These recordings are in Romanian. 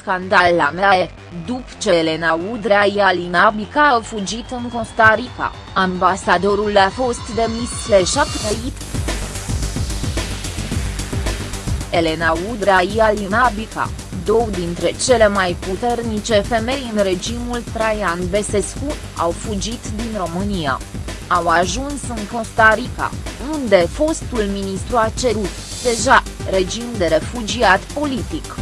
scandal la MEAE, după ce Elena Udrea Ialina Bica a fugit în Costa Rica, ambasadorul a fost demis slash trăit. Elena Udrea Ialina Bica, două dintre cele mai puternice femei în regimul Traian Besescu, au fugit din România. Au ajuns în Costa Rica, unde fostul ministru a cerut, deja, regim de refugiat politic.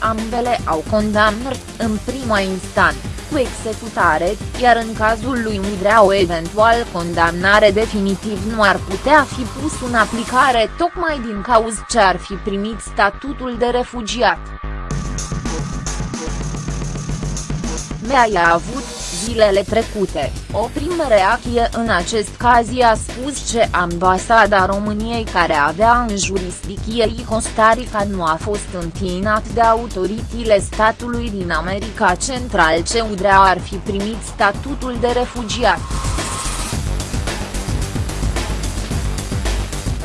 Ambele au condamnat, în prima instanță, cu executare, iar în cazul lui Udrea o eventual condamnare definitiv nu ar putea fi pus în aplicare tocmai din cauza ce ar fi primit statutul de refugiat. Mea a avut, zilele trecute, o primă reacție în acest caz i-a spus că ambasada României care avea în jurisdicție Costa Rica nu a fost întinat de autoritățile statului din America Central ce Udrea ar fi primit statutul de refugiat.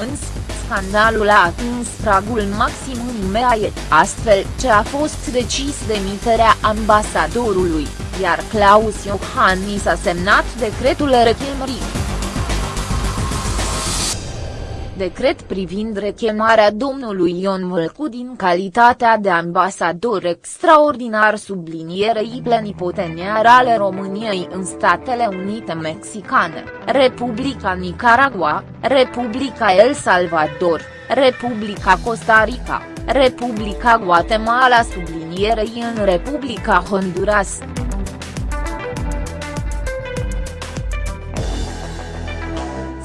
Însă, scandalul a atins pragul maxim în MEAE, astfel ce a fost decis demiterea ambasadorului, iar Claus Iohannis a semnat decretul rechemării decret privind rechemarea domnului Ion Vâlcu din calitatea de ambasador extraordinar sublinierei plenipoteniar ale României în Statele Unite Mexicane, Republica Nicaragua, Republica El Salvador, Republica Costa Rica, Republica Guatemala sublinierei în Republica Honduras.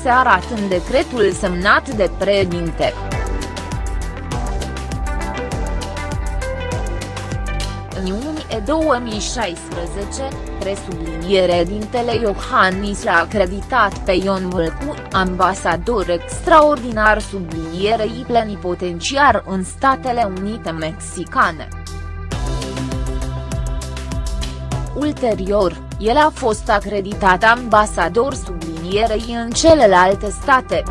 Se arată în decretul semnat de președinte. În iunie 2016, presubliniere dintele Iohannis l-a acreditat pe Ion Vâlcu, ambasador extraordinar sublinierei plenipotenciar în Statele Unite Mexicane. Ulterior, el a fost acreditat ambasador sublinierei în celelalte state.